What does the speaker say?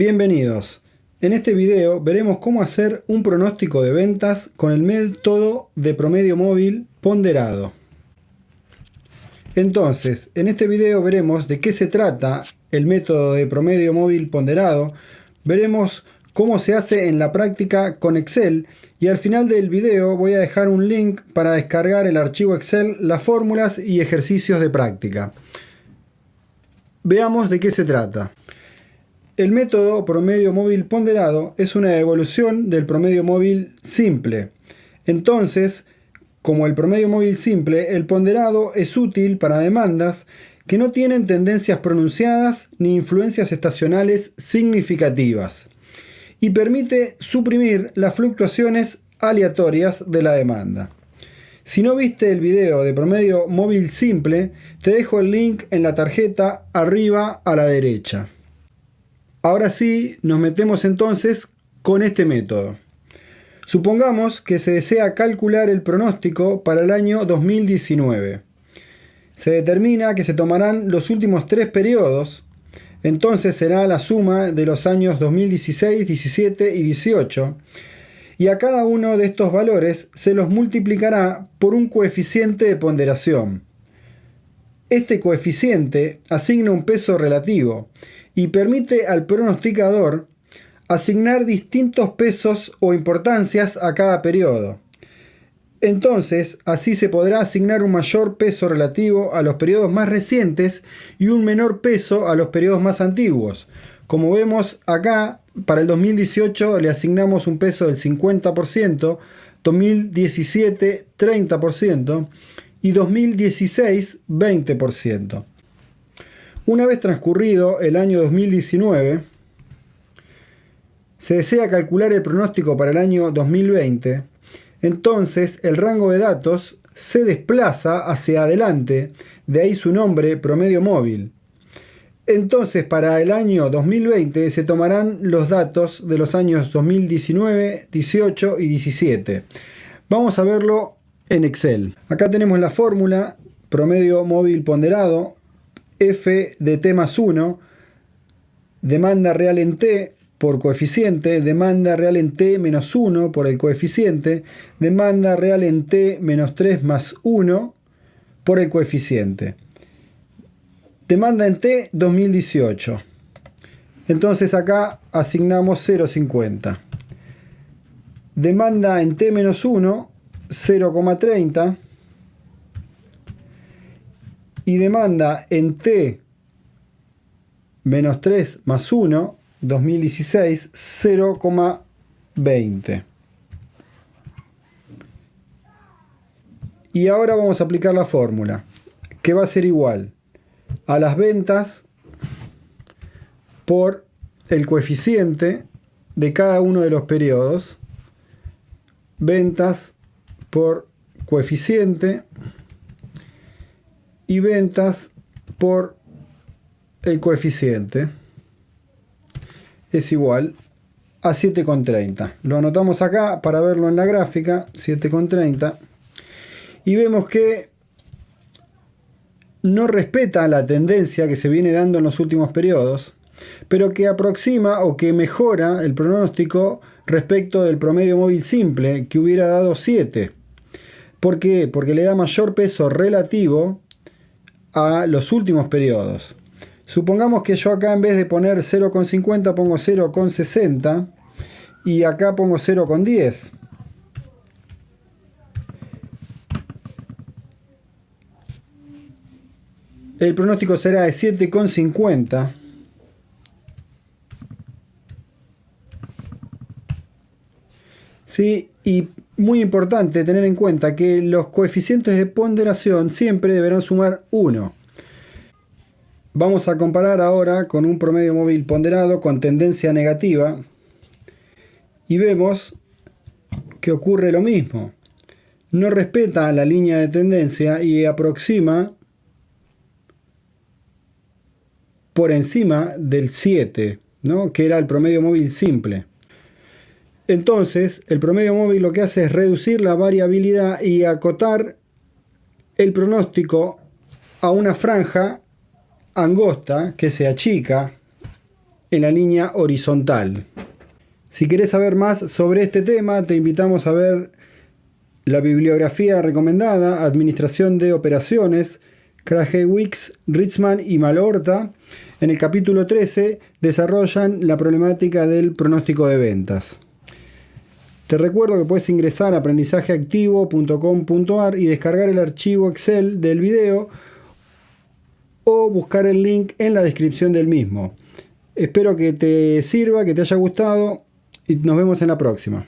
Bienvenidos. En este video veremos cómo hacer un pronóstico de ventas con el método de promedio móvil ponderado. Entonces, en este video veremos de qué se trata el método de promedio móvil ponderado, veremos cómo se hace en la práctica con Excel y al final del video voy a dejar un link para descargar el archivo Excel, las fórmulas y ejercicios de práctica. Veamos de qué se trata. El método promedio móvil ponderado es una evolución del promedio móvil simple. Entonces, como el promedio móvil simple, el ponderado es útil para demandas que no tienen tendencias pronunciadas ni influencias estacionales significativas y permite suprimir las fluctuaciones aleatorias de la demanda. Si no viste el video de promedio móvil simple, te dejo el link en la tarjeta arriba a la derecha. Ahora sí, nos metemos entonces con este método. Supongamos que se desea calcular el pronóstico para el año 2019. Se determina que se tomarán los últimos tres periodos, entonces será la suma de los años 2016, 17 y 18, y a cada uno de estos valores se los multiplicará por un coeficiente de ponderación. Este coeficiente asigna un peso relativo y permite al pronosticador asignar distintos pesos o importancias a cada periodo. Entonces, así se podrá asignar un mayor peso relativo a los periodos más recientes y un menor peso a los periodos más antiguos. Como vemos acá, para el 2018 le asignamos un peso del 50%, 2017 30% y 2016 20%. Una vez transcurrido el año 2019, se desea calcular el pronóstico para el año 2020, entonces el rango de datos se desplaza hacia adelante, de ahí su nombre promedio móvil. Entonces para el año 2020 se tomarán los datos de los años 2019, 18 y 17. Vamos a verlo en Excel. Acá tenemos la fórmula promedio móvil ponderado f de t más 1, demanda real en t por coeficiente, demanda real en t menos 1 por el coeficiente, demanda real en t menos 3 más 1 por el coeficiente. Demanda en t 2018. Entonces acá asignamos 0,50. Demanda en t menos 1, 0,30 y demanda en T menos 3 más 1, 2016, 0,20. Y ahora vamos a aplicar la fórmula, que va a ser igual a las ventas por el coeficiente de cada uno de los periodos, ventas por coeficiente y ventas por el coeficiente es igual a 7,30. Lo anotamos acá para verlo en la gráfica, 7,30. Y vemos que no respeta la tendencia que se viene dando en los últimos periodos, pero que aproxima o que mejora el pronóstico respecto del promedio móvil simple, que hubiera dado 7. ¿Por qué? Porque le da mayor peso relativo a los últimos periodos. Supongamos que yo acá en vez de poner 0,50 pongo 0,60 y acá pongo 0,10. El pronóstico será de 7,50. ¿Sí? Y muy importante tener en cuenta que los coeficientes de ponderación siempre deberán sumar 1. Vamos a comparar ahora con un promedio móvil ponderado con tendencia negativa y vemos que ocurre lo mismo. No respeta la línea de tendencia y aproxima por encima del 7, ¿no? que era el promedio móvil simple. Entonces, el promedio móvil lo que hace es reducir la variabilidad y acotar el pronóstico a una franja angosta que se achica en la línea horizontal. Si querés saber más sobre este tema, te invitamos a ver la bibliografía recomendada, Administración de Operaciones, Krajewicz, Ritzman y Malhorta. En el capítulo 13 desarrollan la problemática del pronóstico de ventas. Te recuerdo que puedes ingresar a aprendizajeactivo.com.ar y descargar el archivo Excel del video o buscar el link en la descripción del mismo. Espero que te sirva, que te haya gustado y nos vemos en la próxima.